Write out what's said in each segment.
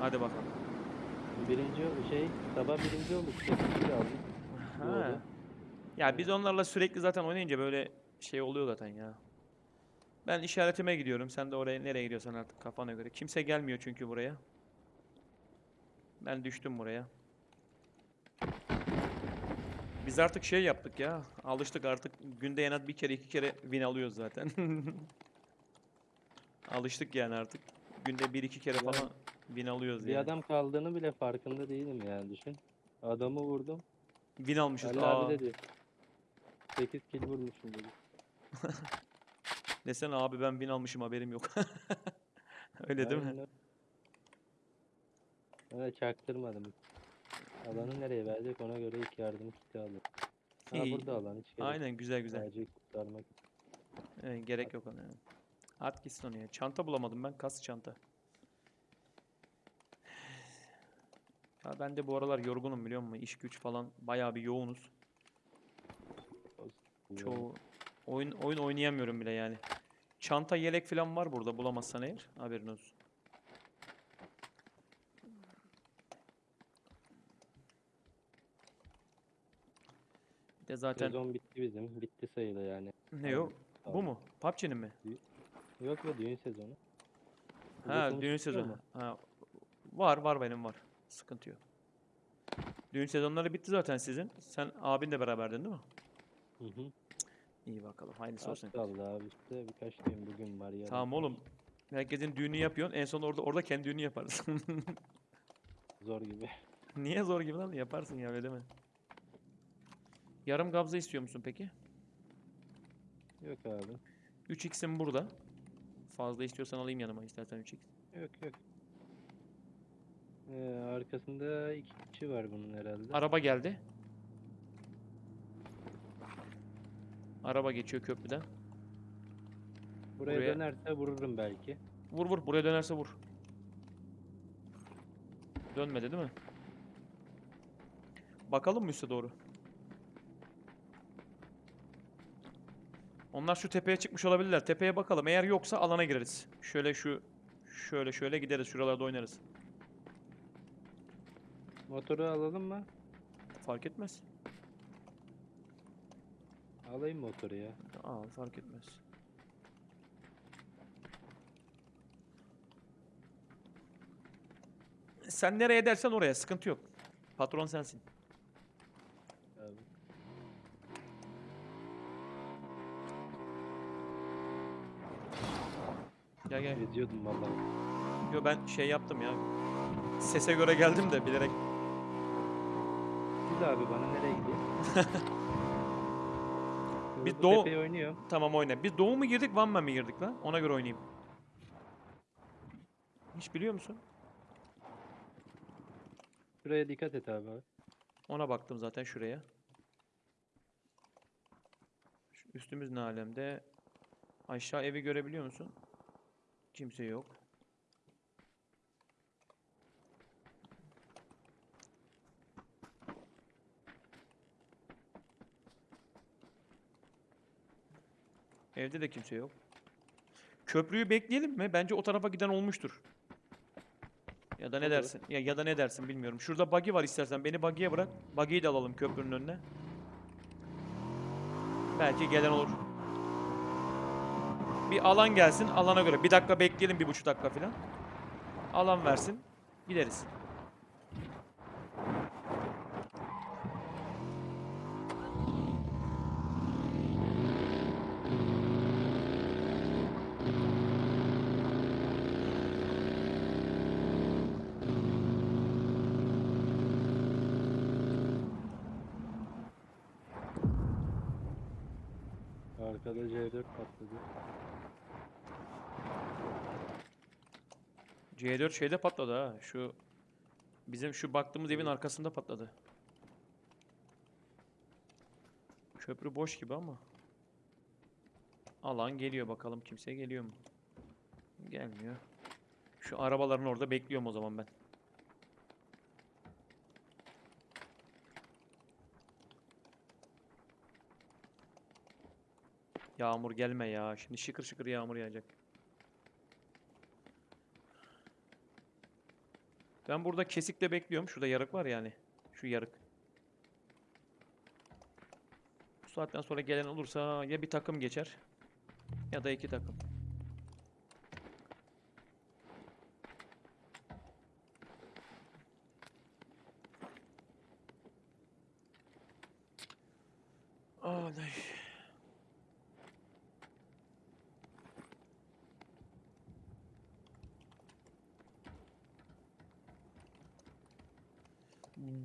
Hadi bakalım. Birinci şey sabah birinci olduk. Sekizinci aldık. Ha. Doğru. Ya biz onlarla sürekli zaten oynayınca böyle şey oluyor zaten ya. Ben işaretime gidiyorum. Sen de oraya nereye gidiyorsan artık kafana göre. Kimse gelmiyor çünkü buraya. Ben düştüm buraya. Biz artık şey yaptık ya. Alıştık artık. Günde en az bir kere iki kere win alıyoruz zaten. Alıştık yani artık. Günde bir iki kere falan win alıyoruz Bir yani. adam kaldığını bile farkında değilim yani düşün. Adamı vurdum. Win almışız. Ali Aa, abi dedi. 8 kill vurmuşum dedi. desene abi ben win almışım haberim yok. Öyle değil mi? Öyle. Çaktırmadım. Alanı nereye verecek ona göre ilk yardım kiti aldım. Ha İyi. burada alan hiç gerek Aynen güzel güzel. Sadece kurtarmak. Evet, gerek yok ona. yani. At gitsin onu ya. Çanta bulamadım ben. Kas çanta. Ya ben de bu aralar yorgunum biliyor musun? İş güç falan bayağı bir yoğunuz. Çoğu oyun oyun oynayamıyorum bile yani. Çanta yelek falan var burada bulamazsan eğer. Haberin olsun. Bir de zaten Sezon bitti bizim. Bitti sayılı yani. ne yok? Bu mu? PUBG'nin mi? Yok ya düğün sezonu. Ha, düğün sezonu. mu? Ha, var var benim var. Sıkıntı yok. Düğün sezonları bitti zaten sizin. Sen abin de beraberdin değil mi? Hı hı. İyi bakalım. Hayırlısı Az olsun. kaldı abi işte birkaç düğün bugün var yarın. Tamam oğlum. Herkesin düğünü yapıyorsun. En son orada orada kendi düğünü yaparız. Zor gibi. Niye zor gibi lan? Yaparsın ya öyle deme. Yarım gabza istiyor musun peki? Yok abi. 3x'im burada. Fazla istiyorsan alayım yanıma istersen 3x. Yok yok. Ee, arkasında iki kişi var bunun herhalde. Araba geldi. Araba geçiyor köprüden. Buraya, buraya- dönerse vururum belki. Vur vur buraya dönerse vur. Dönmedi değil mi? Bakalım mı üste doğru? Onlar şu tepeye çıkmış olabilirler. Tepeye bakalım. Eğer yoksa alana gireriz. Şöyle şu şöyle şöyle gideriz. Şuralarda oynarız. Motoru alalım mı? Fark etmez. Alayım motoru ya. Al fark etmez. Sen nereye dersen oraya sıkıntı yok. Patron sensin. Gel gel. Geziyordum vallahi. Yo ben şey yaptım ya. Sese göre geldim de bilerek. Siz abi bana nereye? Bir Hızlı doğu- oynuyorum. Tamam oyna. Biz doğu mu girdik, Van Man mi girdik lan? Ona göre oynayayım. Hiç biliyor musun? Şuraya dikkat et abi. abi. Ona baktım zaten şuraya. Şu üstümüz ne alemde? Aşağı evi görebiliyor musun? Kimse yok. Evde de kimse yok. Köprüyü bekleyelim mi? Bence o tarafa giden olmuştur. Ya da ne dersin? Ya ya da ne dersin bilmiyorum. Şurada buggy var istersen. Beni buggy'ye bırak. Buggy'yi de alalım köprünün önüne. Belki gelen olur. Bir alan gelsin. Alana göre. Bir dakika bekleyelim. Bir buçuk dakika falan. Alan versin. Gideriz. Arkada C4 patladı. C4 şeyde patladı ha. Şu bizim şu baktığımız evin arkasında patladı. Köprü boş gibi ama. Alan geliyor bakalım kimse geliyor mu? Gelmiyor. Şu arabaların orada bekliyorum o zaman ben. Yağmur gelme ya. Şimdi şıkır şıkır yağmur yağacak. Ben burada kesikle bekliyorum. Şurada yarık var yani. Şu yarık. Bu saatten sonra gelen olursa ya bir takım geçer ya da iki takım. Alay.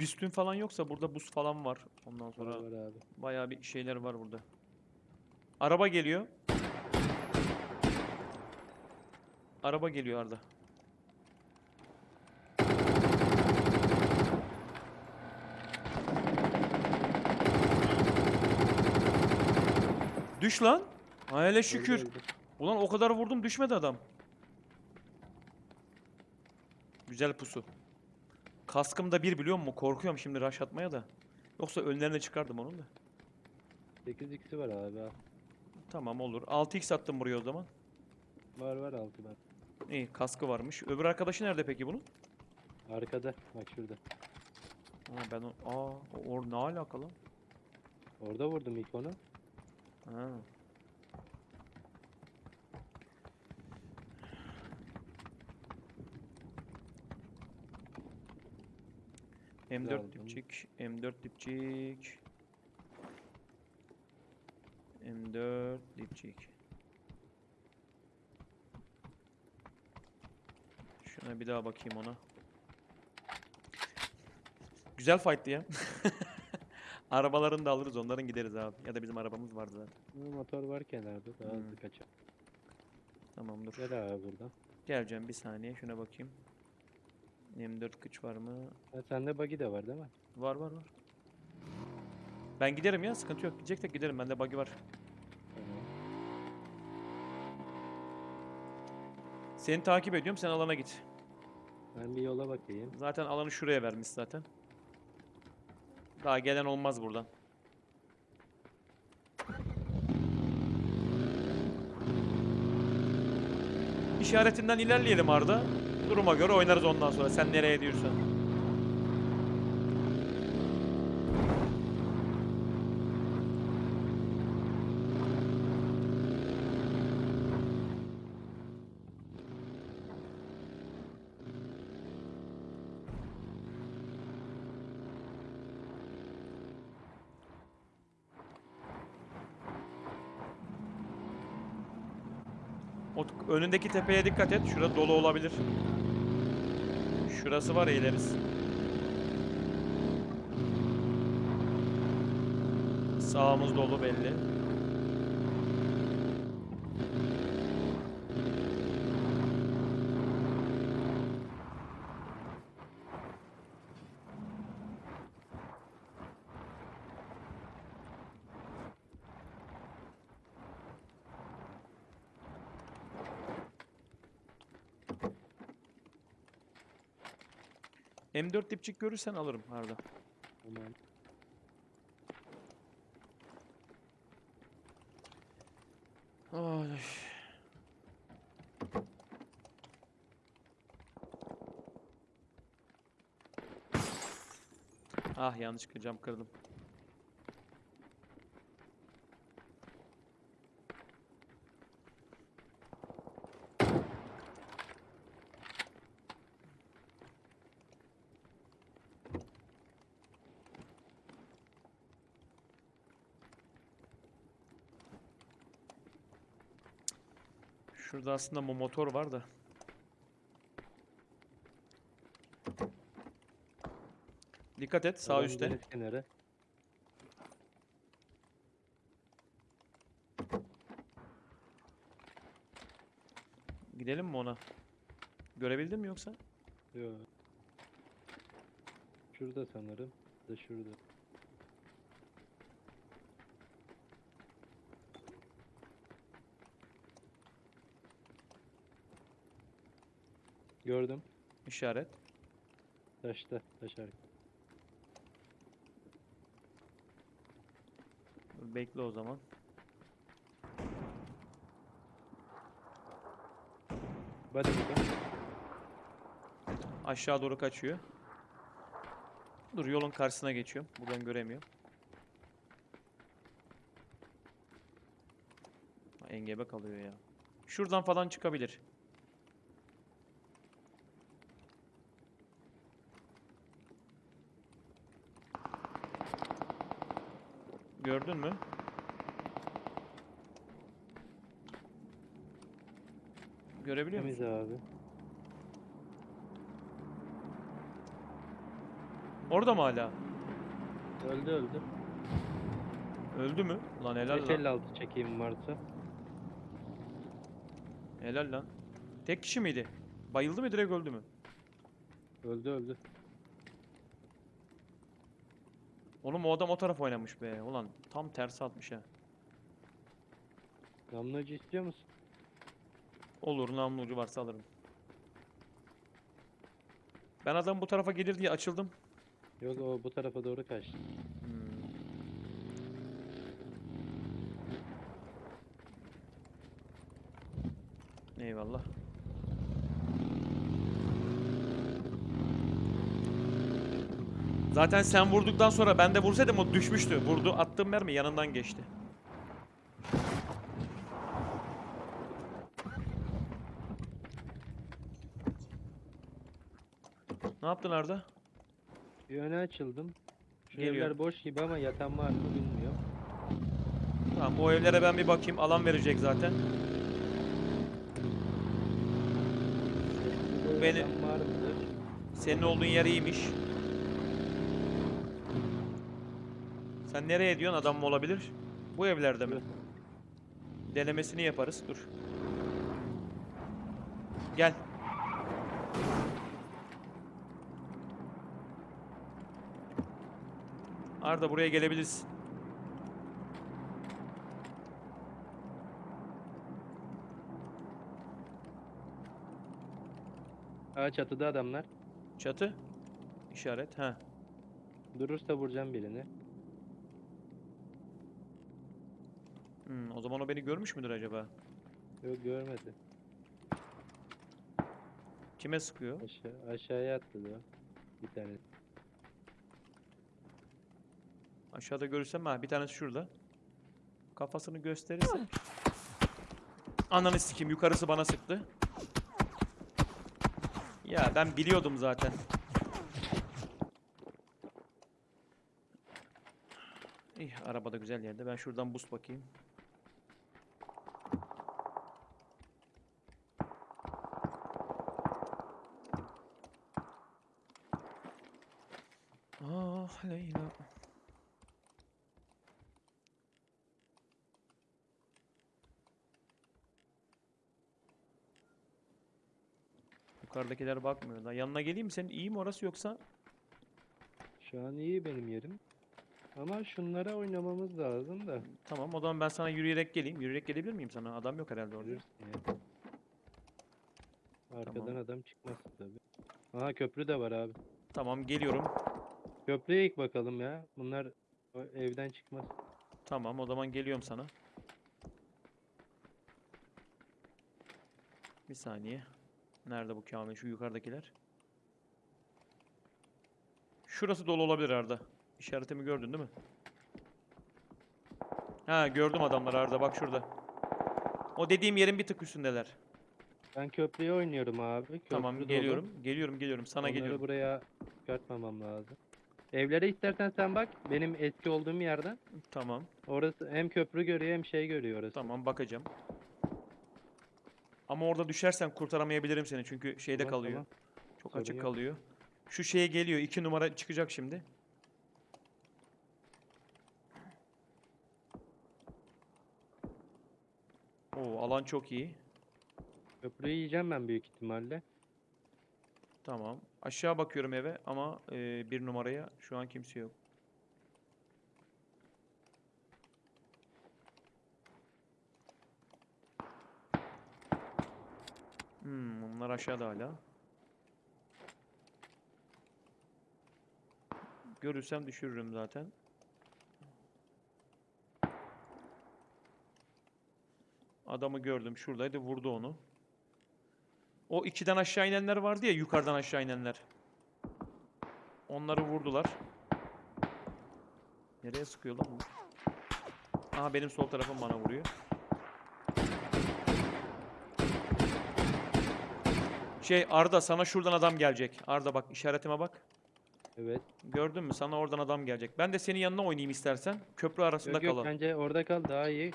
Büstün falan yoksa burada buz falan var. Ondan sonra Var abi. bayağı bir şeyler var burada. Araba geliyor. Araba geliyor Arda. Düş lan. Ha hele şükür. Öldü, öldü. Ulan o kadar vurdum düşmedi adam. Güzel pusu. Kaskım da bir biliyor musun? Korkuyorum şimdi rush atmaya da. Yoksa önlerine çıkardım onun da. 8 x'i var abi. Tamam olur. 6x attım buraya o zaman. Var var altı var. İyi kaskı varmış. Öbür arkadaşı nerede peki bunun? Arkada. Bak şurada. Ha, ben o... Aa, o ne alakalı? Orada vurdum ilk onu. Ha. M4 aldım. dipçik, M4 dipçik. M4 dipçik. Şuna bir daha bakayım ona. Güzel fight'tı ya. Arabalarını da alırız, onların gideriz abi. Ya da bizim arabamız vardı zaten. Motor var kenarda. Daha Hmm. hızlı kaçar. Tamam dur. Gel abi buradan. Geleceğim bir saniye şuna bakayım. M4 kıç var mı? Ha, sende buggy de var değil mi? Var var var. Ben giderim ya sıkıntı yok. Gideceksek giderim bende buggy var. Seni takip ediyorum sen alana git. Ben bir yola bakayım. Zaten alanı şuraya vermiş zaten. Daha gelen olmaz buradan. İşaretinden ilerleyelim Arda. Duruma göre oynarız ondan sonra. Sen nereye diyorsan. Önündeki tepeye dikkat et. Şurada dolu olabilir. Şurası var eğileriz. Sağımız dolu belli. M4 dipçik görürsen alırım Arda. Tamam. Ay. Ah yanlışlıkla cam kırdım. Şurada aslında bu motor var da. Dikkat et sağ Adam üstte. kenarı. Gidelim mi ona? Görebildin mi yoksa? Yo. Şurada sanırım. Da şurada. Gördüm. İşaret. Taşta. Taş. Bekle o zaman. Hadi bakalım. Aşağı doğru kaçıyor. Dur yolun karşısına geçiyorum. Buradan göremiyorum. Engebe kalıyor ya. Şuradan falan çıkabilir. Gördün mü? Görebiliyor musun? Temiz abi. Orada mı hala? Öldü öldü. Öldü mü? Lan helal lan. 556 çekeyim varsa. Helal lan. Tek kişi miydi? Bayıldı mı direkt öldü mü? Öldü öldü. Oğlum o adam o tarafa oynamış be. Ulan tam tersi atmış ha. Damlacı istiyor musun? Olur namlu ucu varsa alırım. Ben adam bu tarafa gelir diye açıldım. Yok o bu tarafa doğru kaçtı. Hmm. Eyvallah. Zaten sen vurduktan sonra ben de vursaydım o düşmüştü. Vurdu attığım mermi yanından geçti. Ne yaptın Arda? Bir öne açıldım. Şu Geliyor. evler boş gibi ama yatan var mı bilmiyorum. Tamam o evlere ben bir bakayım. Alan verecek zaten. Beni- yatan var mıdır? Senin olduğun yer iyiymiş. Sen nereye diyorsun? Adam mı olabilir? Bu evlerde mi? Denemesini yaparız. Dur. Gel. Arda buraya gelebilirsin. Aa çatıda adamlar. Çatı. İşaret. Ha. Durursa vuracağım birini. Hmm, o zaman o beni görmüş müdür acaba? Yok görmedi. Kime sıkıyor? Aşağı, aşağıya atladı o. Bir tane. Aşağıda görürsem ha bir tanesi şurada. Kafasını gösterirse. Ananı sikeyim yukarısı bana sıktı. Ya ben biliyordum zaten. İyi arabada güzel yerde. Ben şuradan boost bakayım. Ah Leyla. Yukarıdakiler bakmıyor da. Yanına geleyim mi senin? İyi mi orası yoksa? Şu an iyi benim yerim. Ama şunlara oynamamız lazım da. Tamam o zaman ben sana yürüyerek geleyim. Yürüyerek gelebilir miyim sana? Adam yok herhalde orada. Görürsün ya. Arkadan Tamam. adam çıkmaz tabii. Aha köprü de var abi. Tamam geliyorum. Köprüye ilk bakalım ya. Bunlar evden çıkmaz. Tamam o zaman geliyorum sana. Bir saniye. Nerede bu Kamil? Şu yukarıdakiler. Şurası dolu olabilir Arda. İşaretimi gördün değil mi? Ha gördüm adamlar Arda bak şurada. O dediğim yerin bir tık üstündeler. Ben köprüye oynuyorum abi. Köprü Tamam dolu. geliyorum. Geliyorum geliyorum. Sana Onları geliyorum. buraya çıkartmamam lazım. Evlere istersen sen bak. Benim eski olduğum yerden. Tamam. Orası hem köprü görüyor hem şey görüyor orası. Tamam bakacağım. Ama orada düşersen kurtaramayabilirim seni çünkü şeyde Tamam, kalıyor. tamam. Çok Sorun açık yok. kalıyor. Şu şeye geliyor. iki numara çıkacak şimdi. Oo alan çok iyi. Köprüyü yiyeceğim ben büyük ihtimalle. Tamam. Aşağı bakıyorum eve ama e, bir numaraya şu an kimse yok. Hmm, onlar aşağıda hala. Görürsem düşürürüm zaten. Adamı gördüm. Şuradaydı. Vurdu onu. O ikiden aşağı inenler vardı ya yukarıdan aşağı inenler. Onları vurdular. Nereye sıkıyor lan bu? Aha benim sol tarafım bana vuruyor. Şey Arda sana şuradan adam gelecek. Arda bak işaretime bak. Evet. Gördün mü? Sana oradan adam gelecek. Ben de senin yanına oynayayım istersen. Köprü arasında Yok yok kalalım. bence orada kal daha iyi.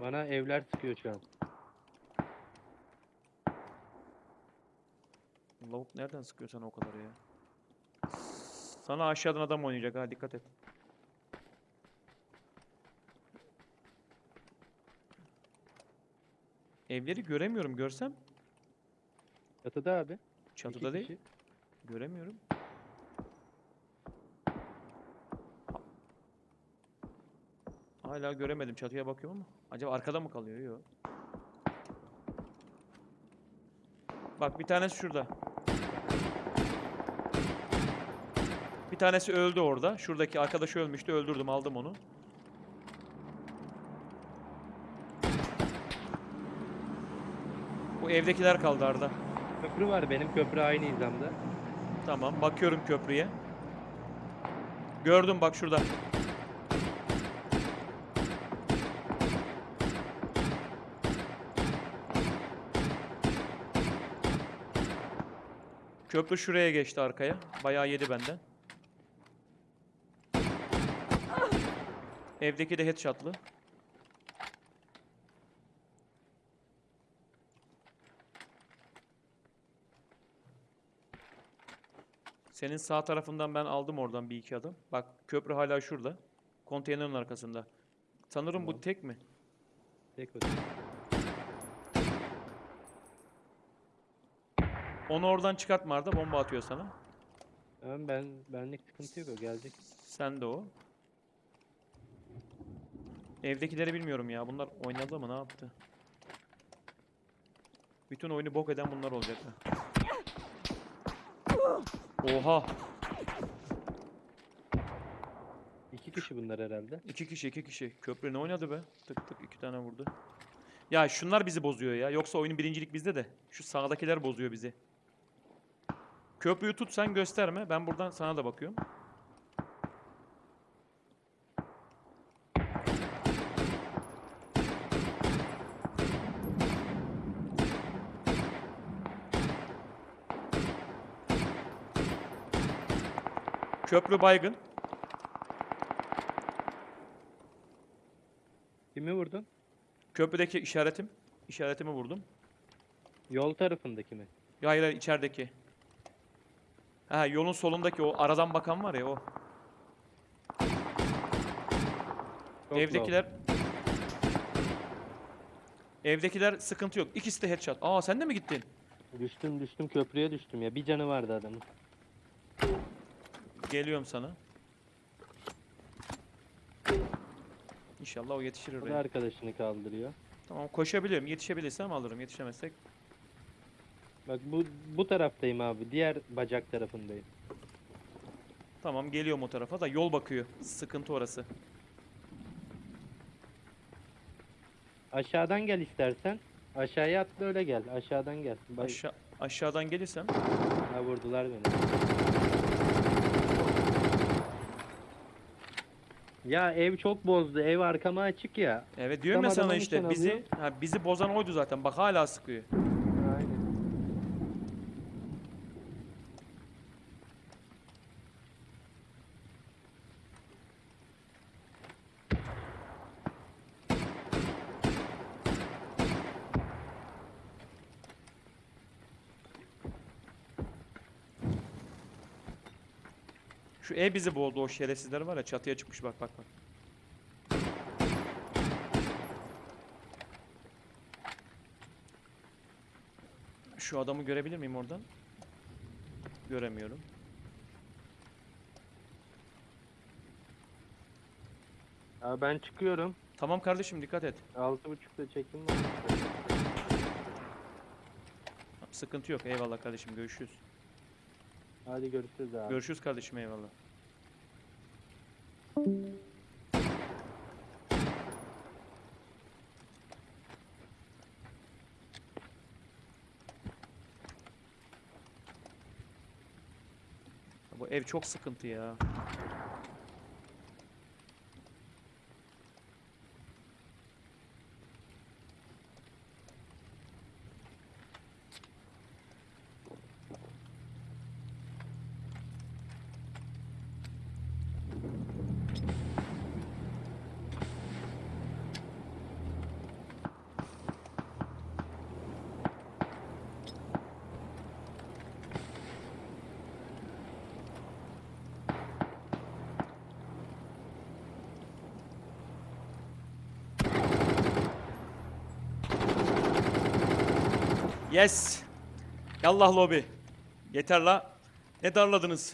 Bana evler sıkıyor şu an. Lavuk nereden sıkıyor sana o kadar ya? Sana aşağıdan adam oynayacak ha dikkat et. Evleri göremiyorum görsem. Çatıda abi. iki Çatıda değil. kişi. Göremiyorum. Ha- Hala göremedim. Çatıya bakıyorum ama. Acaba arkada mı kalıyor? Yok. Bak bir tanesi şurada. Bir tanesi öldü orada. Şuradaki arkadaşı ölmüştü. Öldürdüm. Aldım onu. Bu evdekiler kaldı Arda. Köprü var benim köprü aynı hizamda. Tamam. Bakıyorum köprüye. Gördüm bak şurada. Köprü şuraya geçti arkaya. Bayağı yedi benden. Evdeki de headshot'lı. Senin sağ tarafından ben aldım oradan bir iki adım. Bak köprü hala şurada. Konteynerin arkasında. Sanırım bu Tamam. tek mi? Tek o. Onu oradan çıkartma Arda bomba atıyor sana. Tamam ben benlik sıkıntı yok o gelecek. Sen de o. Evdekileri bilmiyorum ya. Bunlar oynadı mı ne yaptı? Bütün oyunu bok eden bunlar olacak ha. Oha! İki kişi bunlar herhalde. İki kişi iki kişi. Köprü ne oynadı be? Tık tık iki tane vurdu. Ya şunlar bizi bozuyor ya. Yoksa oyunun birincilik bizde de. Şu sağdakiler bozuyor bizi. Köprüyü tut sen gösterme. Ben buradan sana da bakıyorum. Köprü baygın. Kimi vurdun? Köprüdeki işaretim. İşaretimi vurdum. Yol tarafındaki mi? Ya hayır hayır içerideki. Ha yolun solundaki o aradan bakan var ya o. Çok Evdekiler Evdekiler sıkıntı yok. İkisi de headshot. Aa sen de mi gittin? Düştüm düştüm köprüye düştüm ya. Bir canı vardı adamın. Geliyorum sana. İnşallah o yetişir da oraya. arkadaşını kaldırıyor. Tamam koşabilirim. Yetişebilirsem alırım. Yetişemezsek. Bak bu bu taraftayım abi. Diğer bacak tarafındayım. Tamam geliyorum o tarafa da yol bakıyor. Sıkıntı orası. Aşağıdan gel istersen. Aşağıya atla öyle gel. Aşağıdan gel. Bak, Aşağı aşağıdan gelirsem ha, vurdular beni. Ya ev çok bozdu. Ev arkama açık ya. Evet diyorum ya Tam sana adamın işte bizi alıyor. ha, bizi bozan oydu zaten. Bak hala sıkıyor. Aynen. Ev bizi boğdu o şerefsizler var ya çatıya çıkmış bak bak bak. Şu adamı görebilir miyim oradan? Göremiyorum. Abi ben çıkıyorum. Tamam kardeşim dikkat et. Altı buçukta çekim var. Sıkıntı yok. Eyvallah kardeşim görüşürüz. Hadi görüşürüz abi. Görüşürüz kardeşim eyvallah. Bu ev çok sıkıntı ya. Yes. Yallah lobi. Yeter la. Ne darladınız?